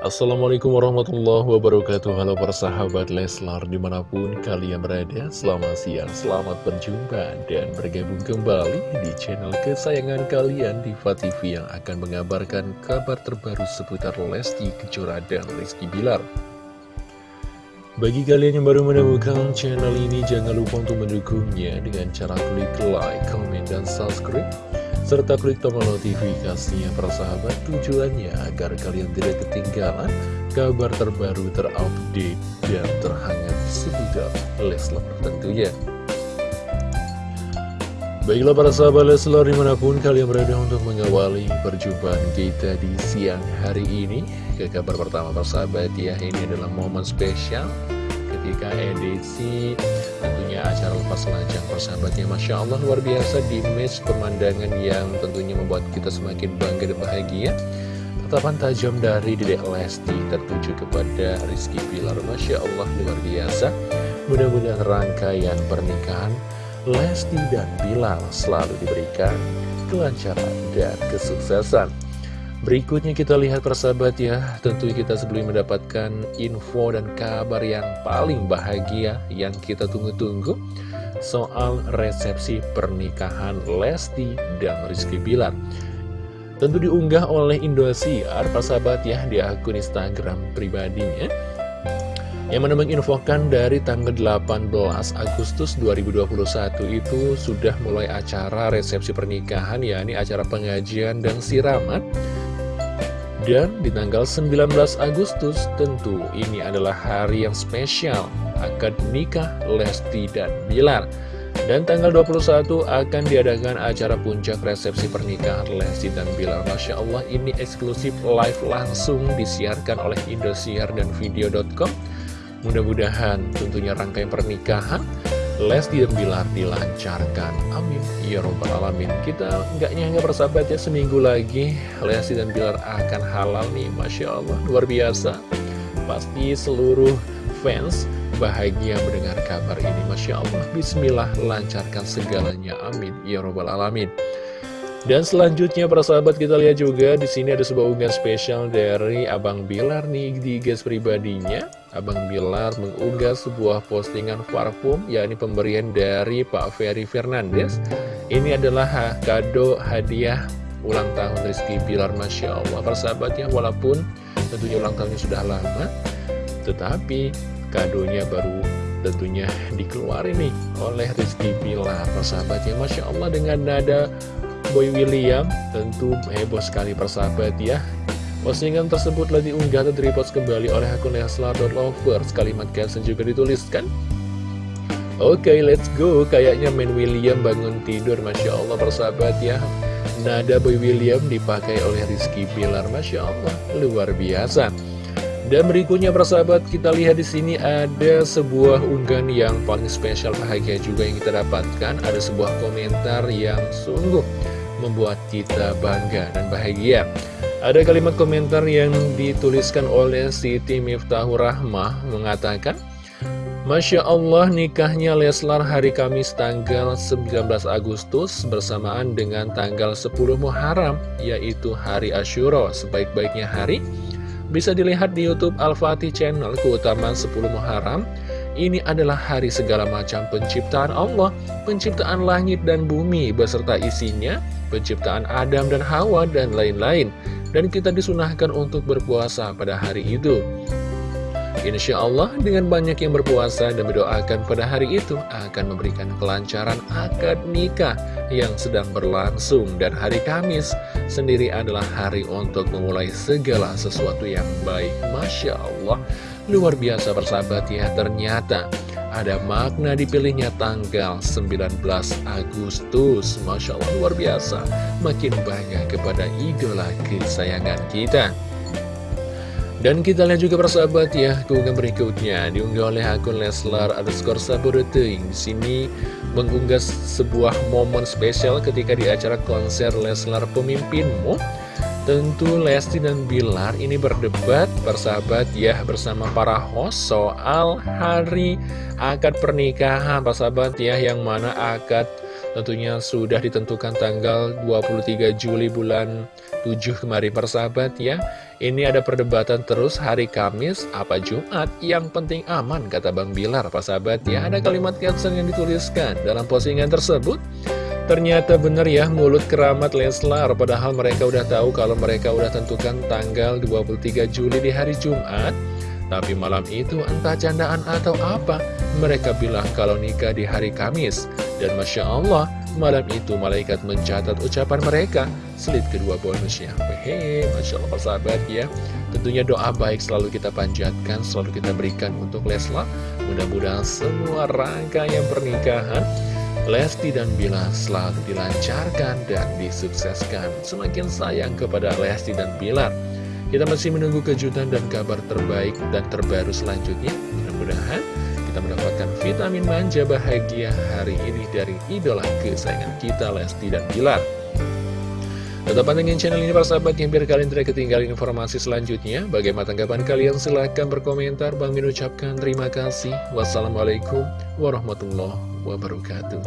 Assalamualaikum warahmatullahi wabarakatuh. Halo para sahabat Leslar di mana pun kalian berada Selamat siang, selamat berjumpa dan bergabung kembali di channel kesayangan kalian Diva TV yang akan mengabarkan kabar terbaru seputar Lesti Kejora dan Rizky Bilar. Bagi kalian yang baru menemukan channel ini jangan lupa untuk mendukungnya dengan cara klik like, comment, dan subscribe serta klik tombol notifikasinya persahabat tujuannya agar kalian tidak ketinggalan kabar terbaru terupdate dan terhangat seputar Leslar tentunya. Baiklah para sahabat Leslar di mana pun kalian berada untuk mengawali perjumpaan kita di siang hari ini Ke kabar pertama persahabat ya ini adalah momen spesial ketika edisi tentunya acara lepas lanjang persahabatnya Masya Allah luar biasa di match pemandangan yang tentunya membuat kita semakin bangga dan bahagia. Tatapan tajam dari Dedek Lesti tertuju kepada Rizky Pilar Masya Allah luar biasa. Mudah-mudahan rangkaian pernikahan Lesti dan Bilar selalu diberikan kelancaran dan kesuksesan Berikutnya kita lihat persahabat ya. Tentu kita sebelum mendapatkan info dan kabar yang paling bahagia Yang kita tunggu-tunggu Soal resepsi pernikahan Lesti dan Rizky Bilar. Tentu diunggah oleh Indosiar persahabat ya Di akun Instagram pribadinya yang mana menginfokan dari tanggal 18 Agustus 2021 itu sudah mulai acara resepsi pernikahan yakni acara pengajian dan siraman dan di tanggal 19 Agustus tentu ini adalah hari yang spesial. Akad nikah Lesti dan Bilar. Dan tanggal 21 akan diadakan acara puncak resepsi pernikahan Lesti dan Bilar. Masya Allah ini eksklusif live langsung disiarkan oleh Indosiar dan Video.com Mudah-mudahan tentunya rangkaian pernikahan Lesti dan Bilar dilancarkan. Amin. Ya Robbal Alamin. Kita nggak nyangka persahabat ya Seminggu lagi Lesti dan Bilar akan halal nih Masya Allah. Luar biasa. Pasti seluruh fans bahagia mendengar kabar ini Masya Allah. Bismillah lancarkan segalanya. Amin. Ya Robbal Alamin dan selanjutnya para sahabat kita lihat juga di sini ada sebuah unggahan spesial dari Abang Bilar nih di guys pribadinya. Abang Bilar mengunggah sebuah postingan parfum yakni pemberian dari Pak Ferry Fernandes. Ini adalah kado hadiah ulang tahun Rizky Bilar Masya Allah. Para sahabatnya walaupun tentunya ulang tahunnya sudah lama, tetapi kadonya baru tentunya dikeluarin nih oleh Rizky Bilar. Para sahabatnya Masya Allah dengan nada Boy William. Tentu heboh sekali persahabat ya. Postingan tersebut telah diunggah dan direpost kembali oleh akun Leslar.lovers Kalimat caption juga dituliskan. Oke okay, let's go. Kayaknya main William bangun tidur. Masya Allah persahabat ya. Nada Boy William dipakai oleh Rizky Pilar. Masya Allah luar biasa. Dan berikutnya persahabat kita lihat di sini ada sebuah unggahan yang paling spesial bahagia juga yang kita dapatkan. Ada sebuah komentar yang sungguh membuat kita bangga dan bahagia. Ada kalimat komentar yang dituliskan oleh Siti Miftahur Rahmah mengatakan, Masya Allah nikahnya Leslar hari Kamis tanggal 19 Agustus bersamaan dengan tanggal 10 Muharram yaitu hari Ashura sebaik-baiknya hari bisa dilihat di Youtube Al-Fatih Channel keutamaan 10 Muharram ini adalah hari segala macam penciptaan Allah penciptaan langit dan bumi beserta isinya penciptaan Adam dan Hawa, dan lain-lain. Dan kita disunahkan untuk berpuasa pada hari itu. Insya Allah dengan banyak yang berpuasa dan berdoakan pada hari itu akan memberikan kelancaran akad nikah yang sedang berlangsung dan hari Kamis sendiri adalah hari untuk memulai segala sesuatu yang baik Masya Allah luar biasa bersahabat ya. Ternyata ada makna dipilihnya tanggal 19 Agustus. Masya Allah luar biasa. Makin bangga kepada idola kesayangan kita. Dan kita lihat juga persahabat ya keunggahan berikutnya. Diunggah oleh akun Leslar underscore Sabureting di sini mengunggah sebuah momen spesial ketika di acara konser Leslar Pemimpinmu Tentu Lesti dan Bilar ini berdebat persahabat ya bersama para host soal hari akad pernikahan. Persahabat ya yang mana akad tentunya sudah ditentukan tanggal 23 Juli bulan 7 kemarin. Persahabat ya Ini ada perdebatan terus hari Kamis apa Jumat? Yang penting aman kata Bang Bilar. Pak sahabat ya Ada kalimat caption yang dituliskan dalam postingan tersebut Ternyata benar ya mulut keramat Leslar. Padahal mereka udah tahu kalau mereka udah tentukan tanggal 23 Juli di hari Jumat. Tapi malam itu entah candaan atau apa Mereka bilang kalau nikah di hari Kamis. Dan Masya Allah Malam itu malaikat mencatat ucapan mereka. Selit kedua bonusnya Hehe, Masya Allah sahabat ya. Tentunya doa baik selalu kita panjatkan Selalu kita berikan untuk Lesla Mudah-mudahan semua rangkaian pernikahan Lesti dan Bila selalu dilancarkan dan disukseskan. Semakin sayang kepada Lesti dan Bilar Kita masih menunggu kejutan dan kabar terbaik dan terbaru selanjutnya. Mudah-mudahan kita mendapatkan vitamin manja bahagia hari ini dari idola kesayangan kita Lesti dan Bilar Tetap pantengin channel ini para sahabat yang biar kalian tidak ketinggalan informasi selanjutnya. Bagaimana tanggapan kalian? Silahkan berkomentar. Bang Min ucapkan terima kasih. Wassalamualaikum warahmatullahi wabarakatuh